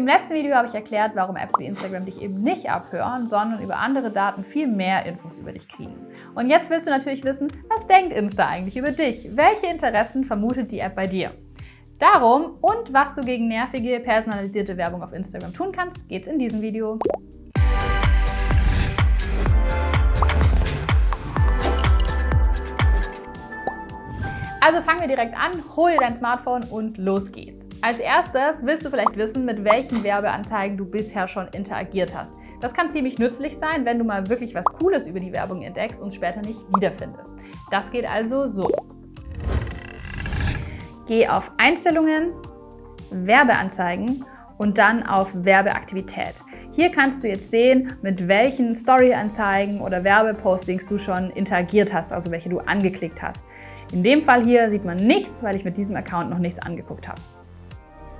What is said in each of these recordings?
Im letzten Video habe ich erklärt, warum Apps wie Instagram dich eben nicht abhören, sondern über andere Daten viel mehr Infos über dich kriegen. Und jetzt willst du natürlich wissen, was denkt Insta eigentlich über dich? Welche Interessen vermutet die App bei dir? Darum und was du gegen nervige, personalisierte Werbung auf Instagram tun kannst, geht's in diesem Video. Also fangen wir direkt an, hol dir dein Smartphone und los geht's. Als erstes willst du vielleicht wissen, mit welchen Werbeanzeigen du bisher schon interagiert hast. Das kann ziemlich nützlich sein, wenn du mal wirklich was Cooles über die Werbung entdeckst und später nicht wiederfindest. Das geht also so. Geh auf Einstellungen, Werbeanzeigen und dann auf Werbeaktivität. Hier kannst du jetzt sehen, mit welchen Story-Anzeigen oder Werbepostings du schon interagiert hast, also welche du angeklickt hast. In dem Fall hier sieht man nichts, weil ich mit diesem Account noch nichts angeguckt habe.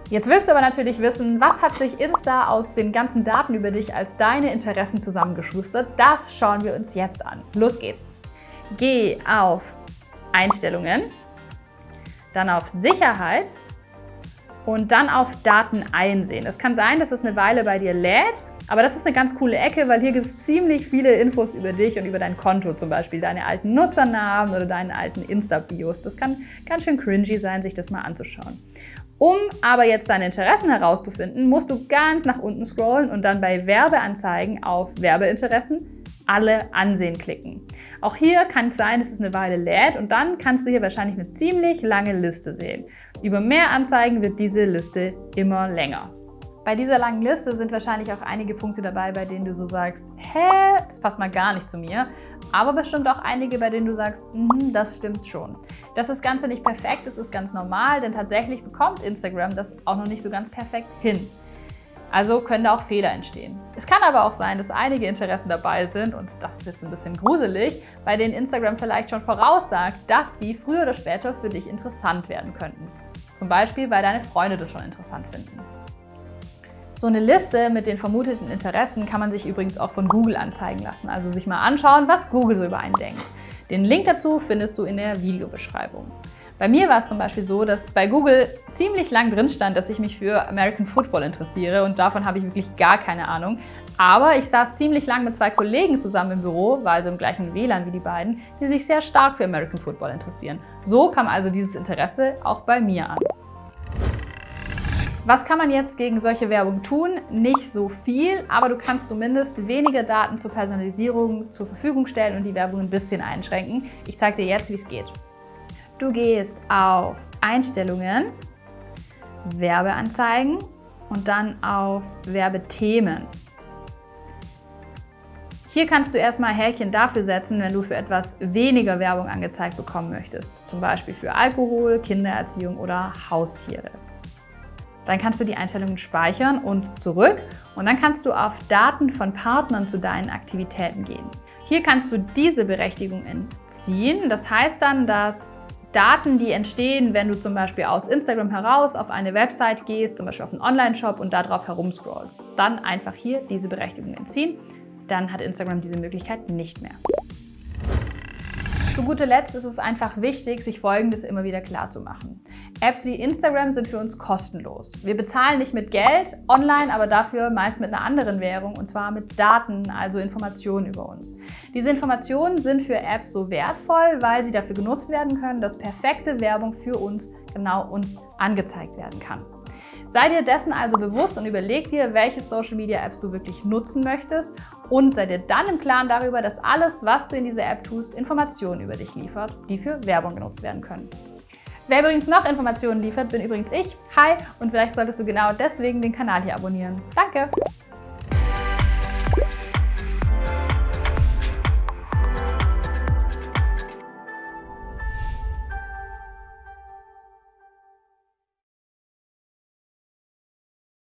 Jetzt willst du aber natürlich wissen, was hat sich Insta aus den ganzen Daten über dich als deine Interessen zusammengeschustert? Das schauen wir uns jetzt an. Los geht's! Geh auf Einstellungen, dann auf Sicherheit und dann auf Daten einsehen. Es kann sein, dass es eine Weile bei dir lädt, aber das ist eine ganz coole Ecke, weil hier gibt es ziemlich viele Infos über dich und über dein Konto, zum Beispiel deine alten Nutzernamen oder deine alten Insta-Bios. Das kann ganz schön cringy sein, sich das mal anzuschauen. Um aber jetzt deine Interessen herauszufinden, musst du ganz nach unten scrollen und dann bei Werbeanzeigen auf Werbeinteressen alle ansehen klicken. Auch hier kann es sein, dass es eine Weile lädt und dann kannst du hier wahrscheinlich eine ziemlich lange Liste sehen. Über mehr Anzeigen wird diese Liste immer länger. Bei dieser langen Liste sind wahrscheinlich auch einige Punkte dabei, bei denen du so sagst, hä, das passt mal gar nicht zu mir. Aber bestimmt auch einige, bei denen du sagst, mm, das stimmt schon. Dass das Ganze nicht perfekt ist, ist ganz normal, denn tatsächlich bekommt Instagram das auch noch nicht so ganz perfekt hin. Also können da auch Fehler entstehen. Es kann aber auch sein, dass einige Interessen dabei sind, und das ist jetzt ein bisschen gruselig, bei denen Instagram vielleicht schon voraussagt, dass die früher oder später für dich interessant werden könnten. Zum Beispiel, weil deine Freunde das schon interessant finden. So eine Liste mit den vermuteten Interessen kann man sich übrigens auch von Google anzeigen lassen, also sich mal anschauen, was Google so über einen denkt. Den Link dazu findest du in der Videobeschreibung. Bei mir war es zum Beispiel so, dass bei Google ziemlich lang drin stand, dass ich mich für American Football interessiere und davon habe ich wirklich gar keine Ahnung. Aber ich saß ziemlich lang mit zwei Kollegen zusammen im Büro, war also im gleichen WLAN wie die beiden, die sich sehr stark für American Football interessieren. So kam also dieses Interesse auch bei mir an. Was kann man jetzt gegen solche Werbung tun? Nicht so viel, aber du kannst zumindest weniger Daten zur Personalisierung zur Verfügung stellen und die Werbung ein bisschen einschränken. Ich zeige dir jetzt, wie es geht. Du gehst auf Einstellungen, Werbeanzeigen und dann auf Werbethemen. Hier kannst du erstmal Häkchen dafür setzen, wenn du für etwas weniger Werbung angezeigt bekommen möchtest, zum Beispiel für Alkohol, Kindererziehung oder Haustiere. Dann kannst du die Einstellungen speichern und zurück und dann kannst du auf Daten von Partnern zu deinen Aktivitäten gehen. Hier kannst du diese Berechtigung entziehen. Das heißt dann, dass Daten, die entstehen, wenn du zum Beispiel aus Instagram heraus auf eine Website gehst, zum Beispiel auf einen Online-Shop und darauf herumscrollst, dann einfach hier diese Berechtigung entziehen. Dann hat Instagram diese Möglichkeit nicht mehr. Zu guter Letzt ist es einfach wichtig, sich Folgendes immer wieder klar zu machen. Apps wie Instagram sind für uns kostenlos. Wir bezahlen nicht mit Geld online, aber dafür meist mit einer anderen Währung und zwar mit Daten, also Informationen über uns. Diese Informationen sind für Apps so wertvoll, weil sie dafür genutzt werden können, dass perfekte Werbung für uns genau uns angezeigt werden kann. Sei dir dessen also bewusst und überleg dir, welche Social Media Apps du wirklich nutzen möchtest und sei dir dann im Klaren darüber, dass alles, was du in dieser App tust, Informationen über dich liefert, die für Werbung genutzt werden können. Wer übrigens noch Informationen liefert, bin übrigens ich. Hi! Und vielleicht solltest du genau deswegen den Kanal hier abonnieren. Danke!